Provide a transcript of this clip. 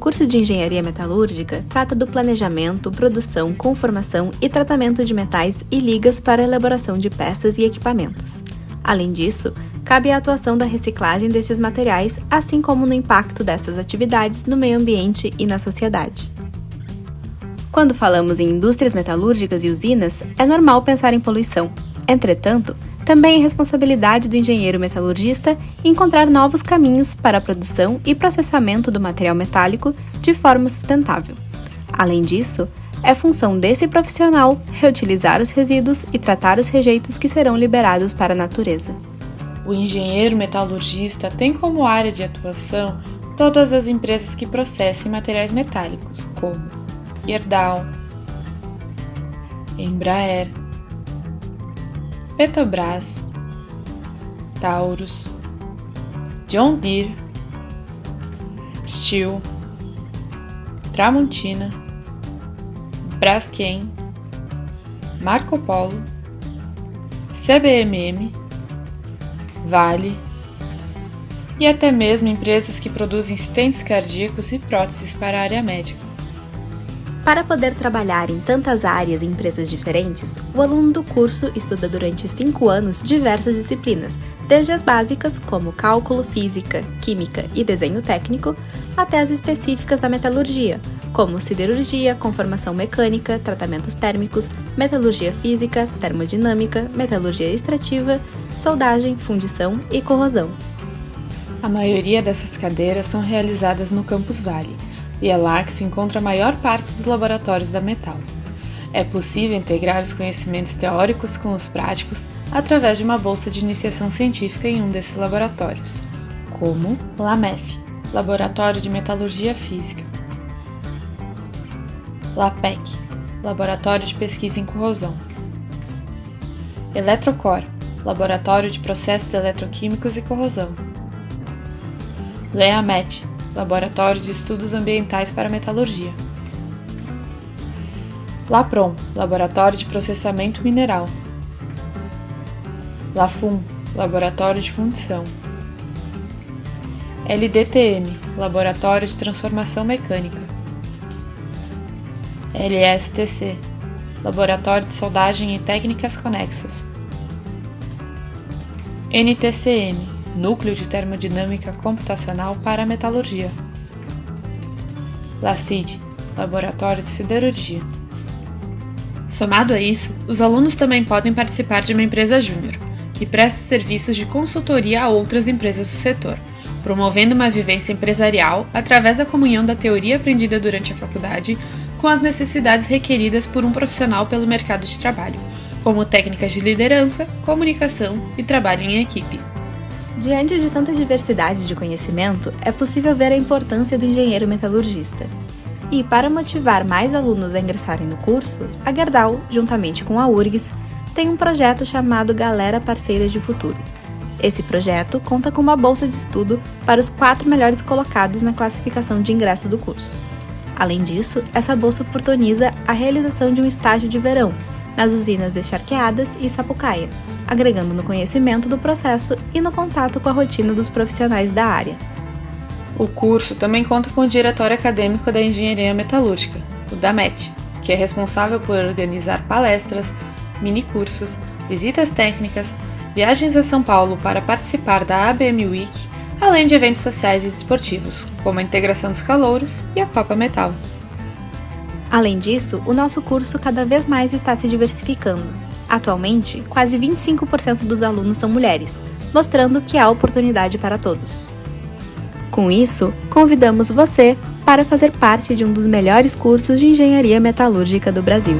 Curso de Engenharia Metalúrgica trata do planejamento, produção, conformação e tratamento de metais e ligas para elaboração de peças e equipamentos. Além disso, cabe a atuação da reciclagem destes materiais, assim como no impacto dessas atividades no meio ambiente e na sociedade. Quando falamos em indústrias metalúrgicas e usinas, é normal pensar em poluição. Entretanto, também é responsabilidade do engenheiro metalurgista encontrar novos caminhos para a produção e processamento do material metálico de forma sustentável. Além disso, é função desse profissional reutilizar os resíduos e tratar os rejeitos que serão liberados para a natureza. O engenheiro metalurgista tem como área de atuação todas as empresas que processem materiais metálicos, como Gerdau, Embraer, Petrobras, Taurus, John Deere, Steel, Tramontina, Braskem, Marco Polo, CBMM, Vale e até mesmo empresas que produzem stents cardíacos e próteses para a área médica. Para poder trabalhar em tantas áreas e empresas diferentes, o aluno do curso estuda durante cinco anos diversas disciplinas, desde as básicas, como cálculo, física, química e desenho técnico, até as específicas da metalurgia, como siderurgia, conformação mecânica, tratamentos térmicos, metalurgia física, termodinâmica, metalurgia extrativa, soldagem, fundição e corrosão. A maioria dessas cadeiras são realizadas no Campus Vale e é lá que se encontra a maior parte dos laboratórios da Metal. É possível integrar os conhecimentos teóricos com os práticos através de uma bolsa de iniciação científica em um desses laboratórios, como LAMEF, Laboratório de Metalurgia Física, LAPEC, Laboratório de Pesquisa em Corrosão, Eletrocor, Laboratório de Processos Eletroquímicos e Corrosão, LEAMET, Laboratório de Estudos Ambientais para Metalurgia. LAPROM, Laboratório de Processamento Mineral. LAFUM, Laboratório de Fundição. LDTM, Laboratório de Transformação Mecânica. LSTC, Laboratório de Soldagem e Técnicas Conexas. NTCM, Núcleo de Termodinâmica Computacional para a Metalurgia. LACID Laboratório de Siderurgia. Somado a isso, os alunos também podem participar de uma empresa júnior, que presta serviços de consultoria a outras empresas do setor, promovendo uma vivência empresarial através da comunhão da teoria aprendida durante a faculdade com as necessidades requeridas por um profissional pelo mercado de trabalho, como técnicas de liderança, comunicação e trabalho em equipe. Diante de tanta diversidade de conhecimento, é possível ver a importância do engenheiro metalurgista. E, para motivar mais alunos a ingressarem no curso, a Gerdau, juntamente com a URGS, tem um projeto chamado Galera Parceira de Futuro. Esse projeto conta com uma bolsa de estudo para os quatro melhores colocados na classificação de ingresso do curso. Além disso, essa bolsa oportuniza a realização de um estágio de verão nas usinas de Charqueadas e Sapucaia, agregando no conhecimento do processo e no contato com a rotina dos profissionais da área. O curso também conta com o Diretório Acadêmico da Engenharia Metalúrgica, o DAMET, que é responsável por organizar palestras, minicursos, visitas técnicas, viagens a São Paulo para participar da ABM Week, além de eventos sociais e desportivos, como a integração dos calouros e a Copa Metal. Além disso, o nosso curso cada vez mais está se diversificando, Atualmente, quase 25% dos alunos são mulheres, mostrando que há oportunidade para todos. Com isso, convidamos você para fazer parte de um dos melhores cursos de engenharia metalúrgica do Brasil.